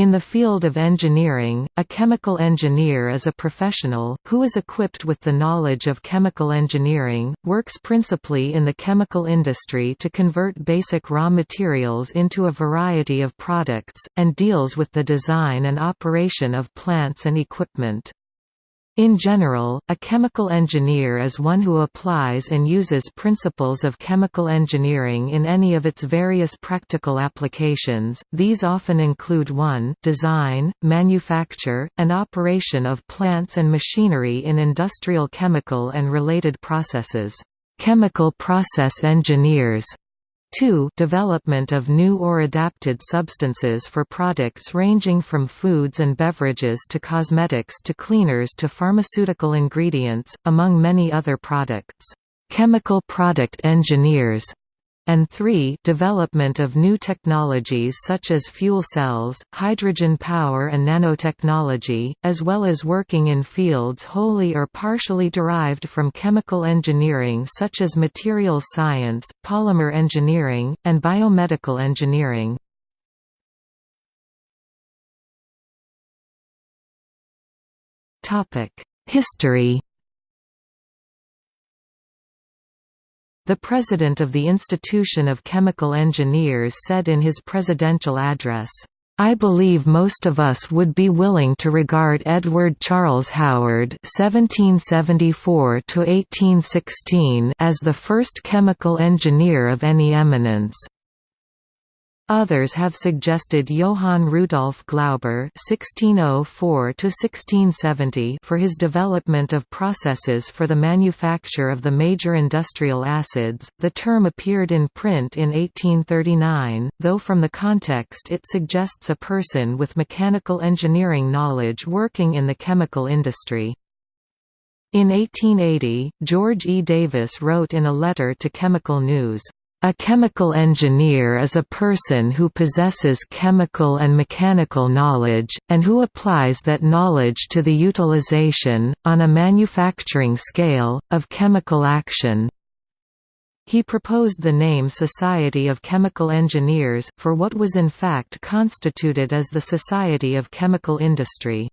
In the field of engineering, a chemical engineer is a professional, who is equipped with the knowledge of chemical engineering, works principally in the chemical industry to convert basic raw materials into a variety of products, and deals with the design and operation of plants and equipment. In general, a chemical engineer is one who applies and uses principles of chemical engineering in any of its various practical applications. These often include 1 design, manufacture, and operation of plants and machinery in industrial chemical and related processes. Chemical process engineers 2 development of new or adapted substances for products ranging from foods and beverages to cosmetics to cleaners to pharmaceutical ingredients, among many other products. Chemical product engineers and 3 development of new technologies such as fuel cells, hydrogen power and nanotechnology, as well as working in fields wholly or partially derived from chemical engineering such as materials science, polymer engineering, and biomedical engineering. History The president of the Institution of Chemical Engineers said in his presidential address, I believe most of us would be willing to regard Edward Charles Howard (1774–1816) as the first chemical engineer of any eminence. Others have suggested Johann Rudolf Glauber (1604–1670) for his development of processes for the manufacture of the major industrial acids. The term appeared in print in 1839, though from the context it suggests a person with mechanical engineering knowledge working in the chemical industry. In 1880, George E. Davis wrote in a letter to Chemical News, a chemical engineer is a person who possesses chemical and mechanical knowledge, and who applies that knowledge to the utilization, on a manufacturing scale, of chemical action. He proposed the name Society of Chemical Engineers, for what was in fact constituted as the Society of Chemical Industry.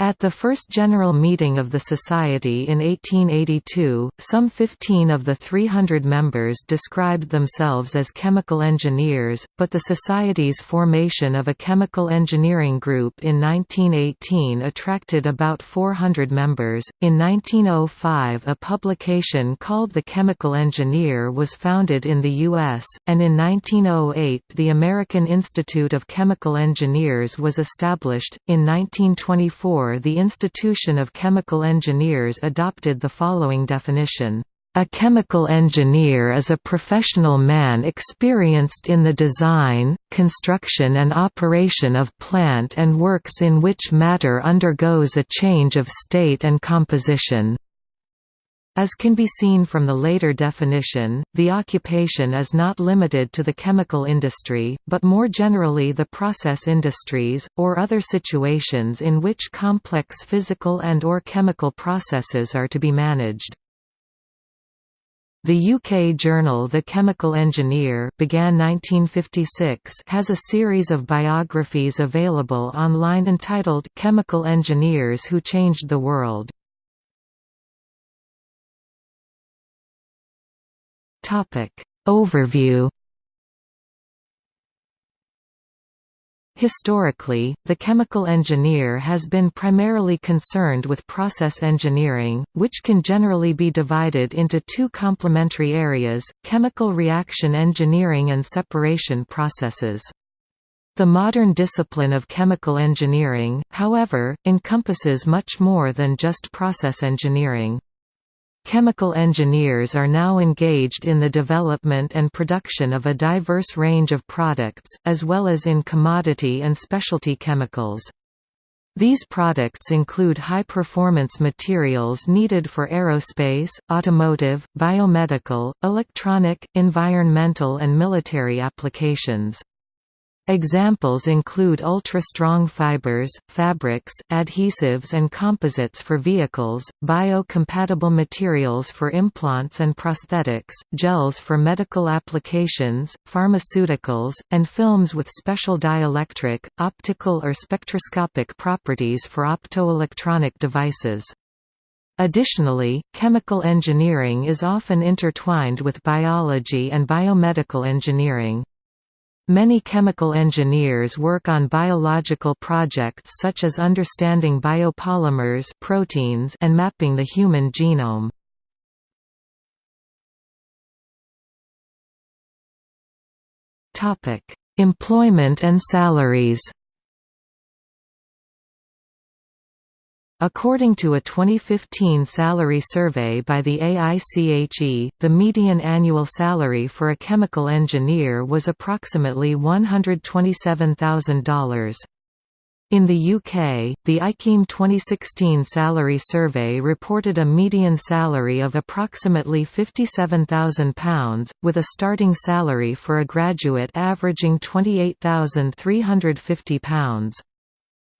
At the first general meeting of the Society in 1882, some 15 of the 300 members described themselves as chemical engineers, but the Society's formation of a chemical engineering group in 1918 attracted about 400 members. In 1905, a publication called The Chemical Engineer was founded in the U.S., and in 1908, the American Institute of Chemical Engineers was established. In 1924, the Institution of Chemical Engineers adopted the following definition. A chemical engineer is a professional man experienced in the design, construction and operation of plant and works in which matter undergoes a change of state and composition. As can be seen from the later definition, the occupation is not limited to the chemical industry, but more generally the process industries, or other situations in which complex physical and or chemical processes are to be managed. The UK journal The Chemical Engineer began 1956 has a series of biographies available online entitled Chemical Engineers Who Changed the World. Topic Overview Historically, the chemical engineer has been primarily concerned with process engineering, which can generally be divided into two complementary areas, chemical reaction engineering and separation processes. The modern discipline of chemical engineering, however, encompasses much more than just process engineering. Chemical engineers are now engaged in the development and production of a diverse range of products, as well as in commodity and specialty chemicals. These products include high-performance materials needed for aerospace, automotive, biomedical, electronic, environmental and military applications. Examples include ultra-strong fibers, fabrics, adhesives and composites for vehicles, bio-compatible materials for implants and prosthetics, gels for medical applications, pharmaceuticals, and films with special dielectric, optical or spectroscopic properties for optoelectronic devices. Additionally, chemical engineering is often intertwined with biology and biomedical engineering. Many chemical engineers work on biological projects such as understanding biopolymers proteins and mapping the human genome. Employment and salaries According to a 2015 salary survey by the AICHE, the median annual salary for a chemical engineer was approximately $127,000. In the UK, the IChemE 2016 salary survey reported a median salary of approximately £57,000, with a starting salary for a graduate averaging £28,350.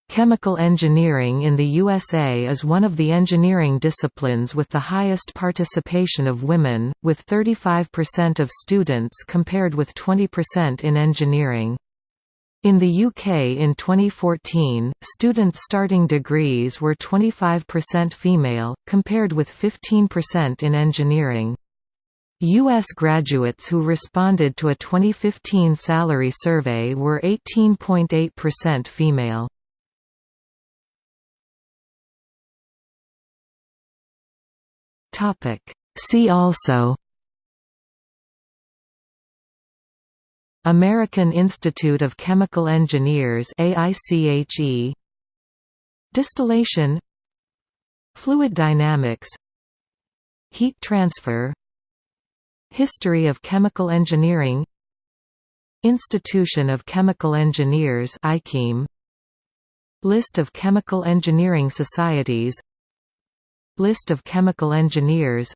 Chemical engineering in the USA is one of the engineering disciplines with the highest participation of women, with 35% of students compared with 20% in engineering. In the UK in 2014, students starting degrees were 25% female, compared with 15% in engineering. U.S. graduates who responded to a 2015 salary survey were 18.8% female. Topic. See also American Institute of Chemical Engineers AICHE Distillation Fluid dynamics Heat transfer History of chemical engineering Institution of Chemical Engineers List of chemical engineering societies List of chemical engineers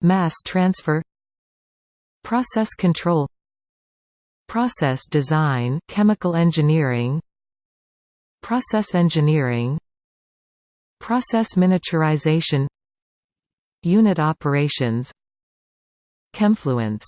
Mass transfer Process control Process design chemical engineering Process engineering Process miniaturization Unit operations Chemfluence